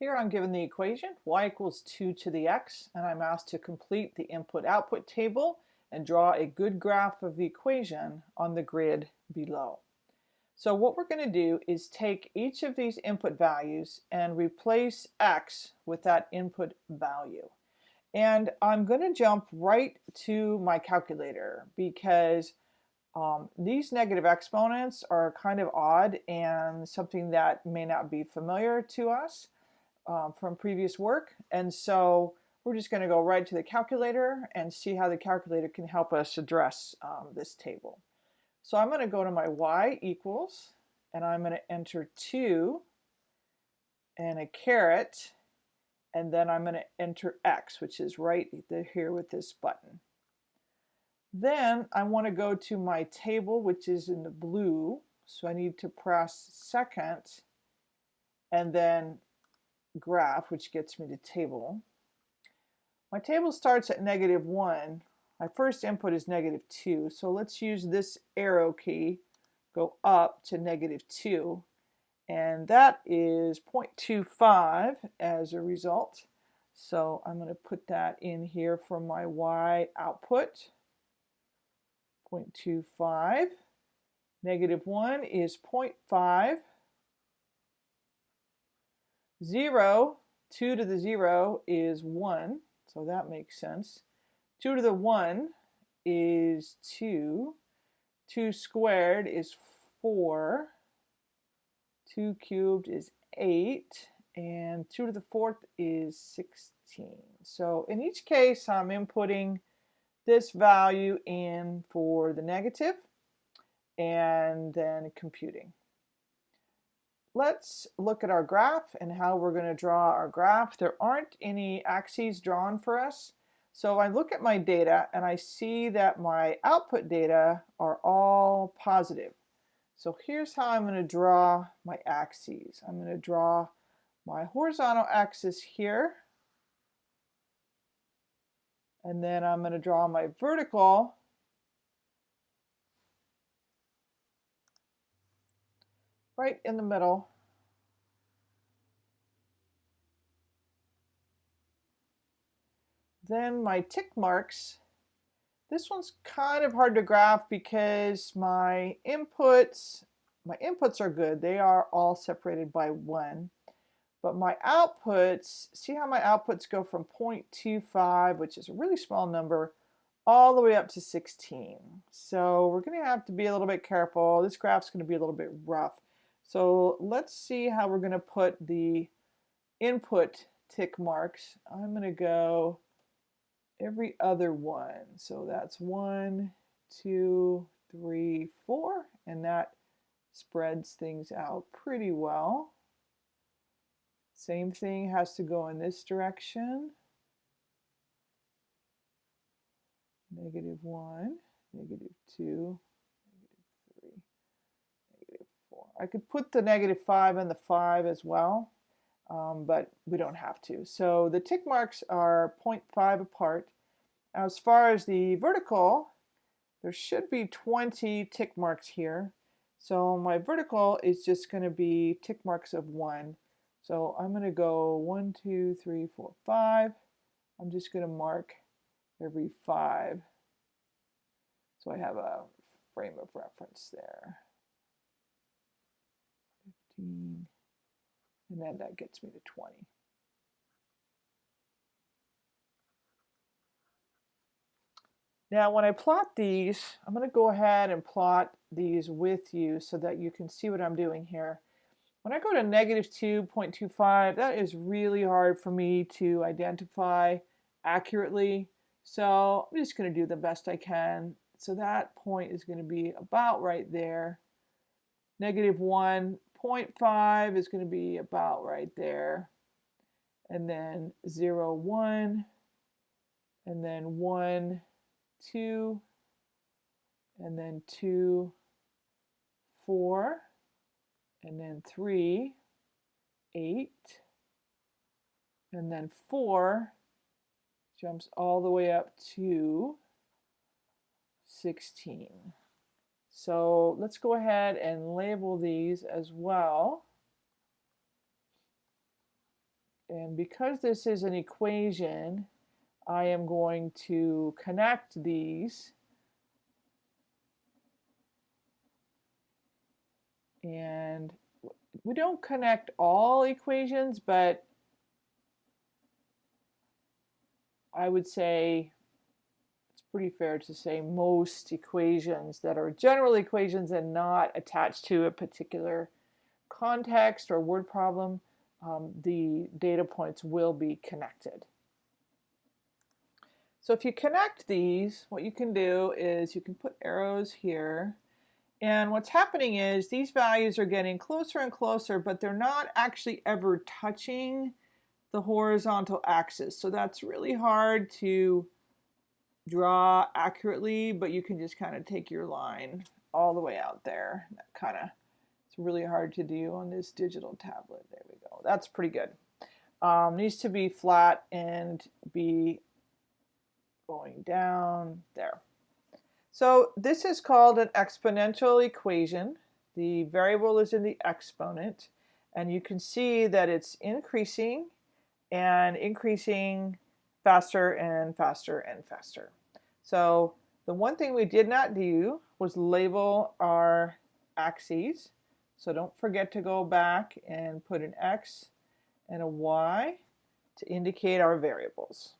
Here I'm given the equation y equals 2 to the x and I'm asked to complete the input-output table and draw a good graph of the equation on the grid below. So what we're going to do is take each of these input values and replace x with that input value. And I'm going to jump right to my calculator because um, these negative exponents are kind of odd and something that may not be familiar to us um, from previous work. And so we're just going to go right to the calculator and see how the calculator can help us address um, this table. So I'm going to go to my y equals, and I'm going to enter 2 and a caret, and then I'm going to enter x, which is right here with this button. Then I want to go to my table, which is in the blue. So I need to press second and then graph, which gets me to table. My table starts at negative 1. My first input is negative 2. So let's use this arrow key, go up to negative 2. And that is 0.25 as a result. So I'm going to put that in here for my Y output. 0.25. Negative 1 is 0.5. 0, 2 to the 0 is 1, so that makes sense. 2 to the 1 is 2. 2 squared is 4. 2 cubed is 8. And 2 to the 4th is 16. So in each case, I'm inputting this value in for the negative and then computing let's look at our graph and how we're going to draw our graph. There aren't any axes drawn for us. So I look at my data and I see that my output data are all positive. So here's how I'm going to draw my axes. I'm going to draw my horizontal axis here. And then I'm going to draw my vertical right in the middle. Then my tick marks. This one's kind of hard to graph because my inputs, my inputs are good. They are all separated by one. But my outputs, see how my outputs go from 0.25, which is a really small number, all the way up to 16. So we're going to have to be a little bit careful. This graph's going to be a little bit rough. So let's see how we're going to put the input tick marks. I'm going to go every other one. So that's one, two, three, four, and that spreads things out pretty well. Same thing has to go in this direction. Negative one, negative two, I could put the negative 5 and the 5 as well, um, but we don't have to. So the tick marks are 0.5 apart. As far as the vertical, there should be 20 tick marks here. So my vertical is just going to be tick marks of 1. So I'm going to go 1, 2, 3, 4, 5. I'm just going to mark every 5. So I have a frame of reference there. 15, and then that gets me to 20. Now when I plot these, I'm going to go ahead and plot these with you so that you can see what I'm doing here. When I go to negative 2.25, that is really hard for me to identify accurately. So I'm just going to do the best I can. So that point is going to be about right there. Negative 1 0.5 is going to be about right there. And then 0, 1, and then 1, 2, and then 2, 4, and then 3, 8, and then 4 jumps all the way up to 16. So let's go ahead and label these as well. and because this is an equation, I am going to connect these and we don't connect all equations, but I would say pretty fair to say most equations that are general equations and not attached to a particular context or word problem, um, the data points will be connected. So if you connect these, what you can do is you can put arrows here and what's happening is these values are getting closer and closer, but they're not actually ever touching the horizontal axis. So that's really hard to draw accurately, but you can just kind of take your line all the way out there. That kind of, it's really hard to do on this digital tablet. There we go. That's pretty good. Um, needs to be flat and be going down there. So this is called an exponential equation. The variable is in the exponent and you can see that it's increasing and increasing faster and faster and faster. So the one thing we did not do was label our axes. So don't forget to go back and put an X and a Y to indicate our variables.